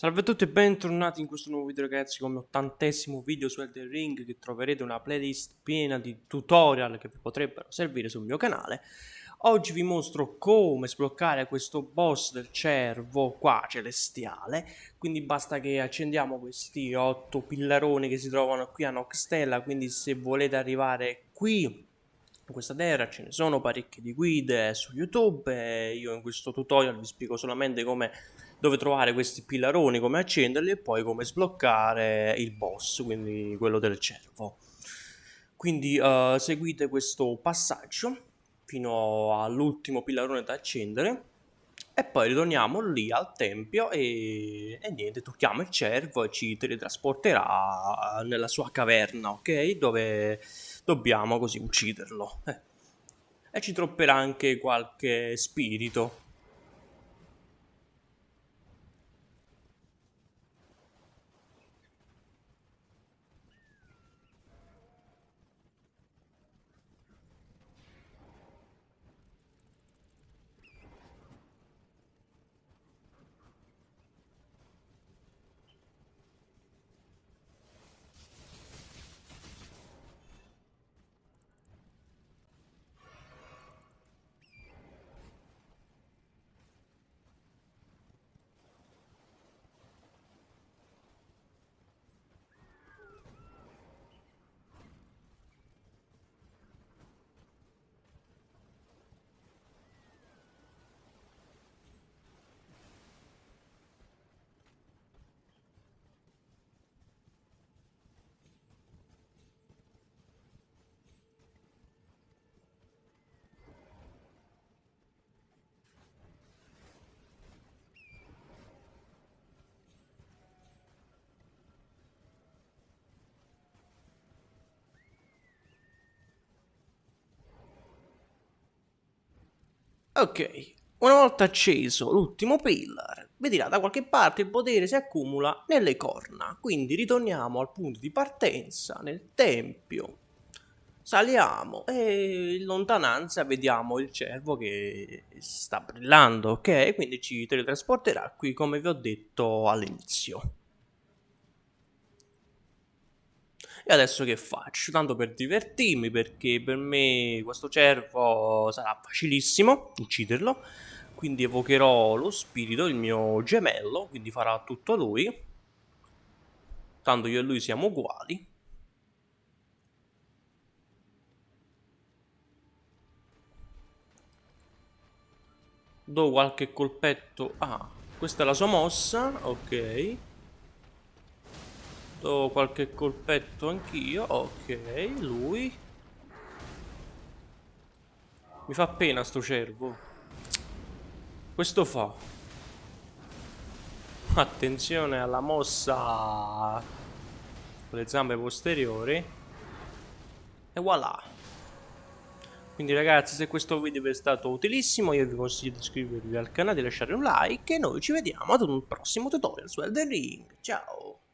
Salve a tutti e bentornati in questo nuovo video ragazzi come ottantesimo video su Elden Ring che troverete una playlist piena di tutorial che vi potrebbero servire sul mio canale. Oggi vi mostro come sbloccare questo boss del cervo qua celestiale. Quindi basta che accendiamo questi otto pillaroni che si trovano qui a Noxtella Quindi se volete arrivare qui in questa terra ce ne sono parecchie di guide su YouTube io in questo tutorial vi spiego solamente come dove trovare questi pillaroni, come accenderli e poi come sbloccare il boss, quindi quello del cervo. Quindi uh, seguite questo passaggio fino all'ultimo pillarone da accendere e poi ritorniamo lì al tempio e, e, niente, tocchiamo il cervo e ci teletrasporterà nella sua caverna, ok? Dove dobbiamo così ucciderlo. Eh. E ci tropperà anche qualche spirito Ok, una volta acceso l'ultimo pillar, vedrà da qualche parte il potere si accumula nelle corna, quindi ritorniamo al punto di partenza, nel tempio, saliamo e in lontananza vediamo il cervo che sta brillando, ok? Quindi ci teletrasporterà qui come vi ho detto all'inizio. E adesso che faccio? Tanto per divertirmi, perché per me questo cervo sarà facilissimo ucciderlo. Quindi evocherò lo spirito, il mio gemello, quindi farà tutto lui. Tanto io e lui siamo uguali. Do qualche colpetto. Ah, questa è la sua mossa, ok. Do qualche colpetto anch'io. Ok, lui. Mi fa pena sto cervo. Questo fa. Attenzione alla mossa con le zampe posteriori. E voilà. Quindi ragazzi se questo video vi è stato utilissimo io vi consiglio di iscrivervi al canale, lasciare un like e noi ci vediamo ad un prossimo tutorial su Elden Ring. Ciao!